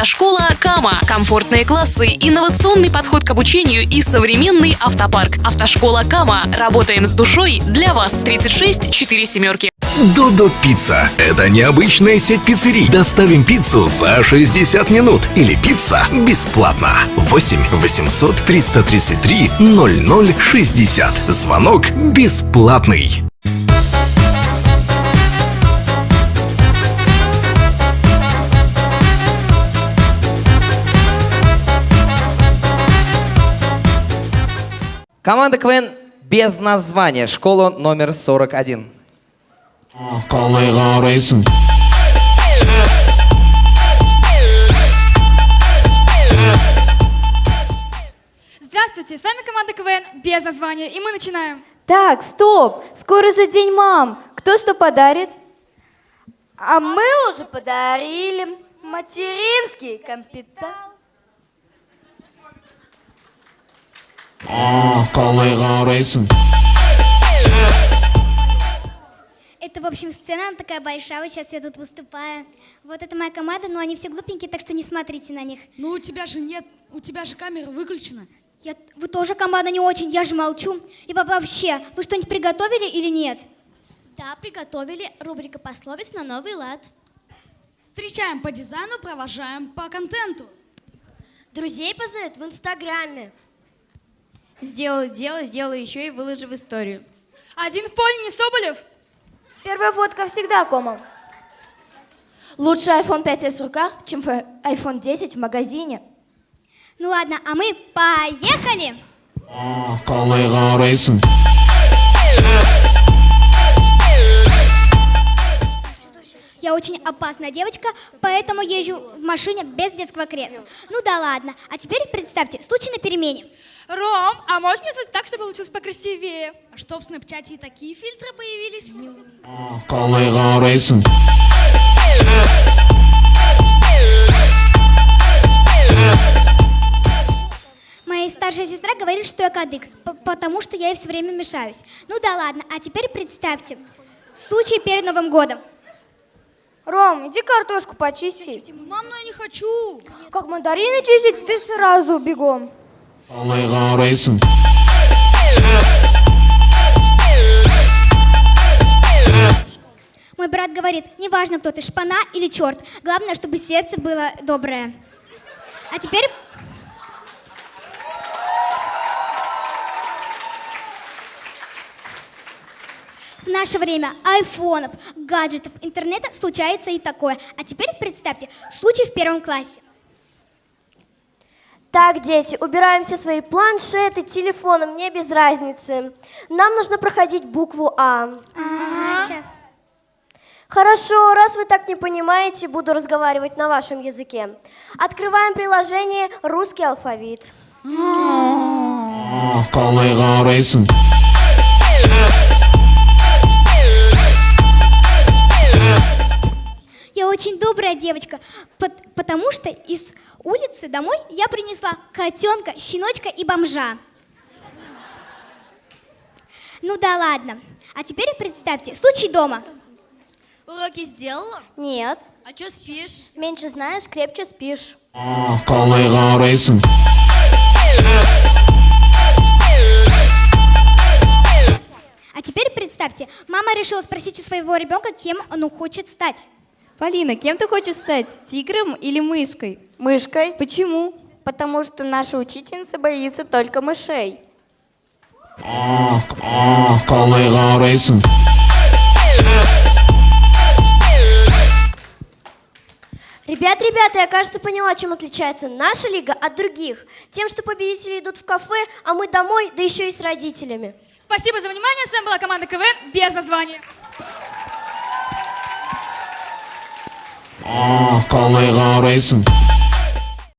Автошкола Кама. Комфортные классы, инновационный подход к обучению и современный автопарк. Автошкола Кама. Работаем с душой для вас. 36 4 семерки. Додо Пицца. Это необычная сеть пиццерий. Доставим пиццу за 60 минут. Или пицца бесплатно. 8 800 333 0060. Звонок бесплатный. Команда КВН без названия. Школа номер 41. Колай қарайсың Здравствуйте, с вами команда КВН без названия, и мы начинаем. Так, стоп! Скоро же День мам. Кто что подарит? А мы уже подарили материнский капитал. Қарайсың Это, в общем, сцена, она такая большая, вот сейчас я тут выступаю. Вот это моя команда, но они все глупенькие, так что не смотрите на них. Ну, у тебя же нет, у тебя же камера выключена. Я, вы тоже команда не очень, я же молчу. И во- вообще, вы что-нибудь приготовили или нет? Да, приготовили рубрика пословиц на новый лад. Встречаем по дизайну, провожаем по контенту. Друзей познают в Инстаграме. Сделай дело, сделай еще и выложи в историю. Один в поле, не Соболев. Первая фотка всегда комом. Лучше iPhone 5s в руках, чем iPhone 10 в магазине. Ну ладно, а мы поехали! Қарайсың Я очень опасная девочка, поэтому езжу в машине без детского кресла. Ну да ладно. А теперь представьте, случай на перемене. Ром, а можешь мне сделать так, чтобы получилось покрасивее? А что в Снэпчате и такие фильтры появились? Моя старшая сестра говорит, что я кадык, потому что я ей все время мешаюсь. Ну да ладно, а теперь представьте, случай перед Новым годом. Ром, иди картошку почисти. Мам, ну я не хочу. Как мандарины чистить, ты сразу бегом. Қарайсың Мой брат говорит, неважно, кто ты, шпана или черт, главное, чтобы сердце было доброе. А теперь... В наше время айфонов, гаджетов, интернета случается и такое. А теперь представьте, случай в первом классе. Так, дети, убираем все свои планшеты, телефоны, мне без разницы. Нам нужно проходить букву А. Сейчас. Хорошо, раз вы так не понимаете, буду разговаривать на вашем языке. Открываем приложение «Русский алфавит». Я очень добрая девочка, пот- потому что из улицы домой я принесла котенка, щеночка и бомжа. Ну да ладно. А теперь представьте, случай дома. Уроки сделала? Нет. А что спишь? Меньше знаешь, крепче спишь. А теперь представьте, мама решила спросить у своего ребенка, кем он хочет стать. Полина, кем ты хочешь стать? Тигром или мышкой? Мышкой. Почему? Потому что наша учительница боится только мышей. Қарайсың Ребят, ребята, я, кажется, поняла, чем отличается наша лига от других. Тем, что победители идут в кафе, а мы домой, да еще и с родителями. Спасибо за внимание. С вами была команда КВН без названия. Колай қарайсың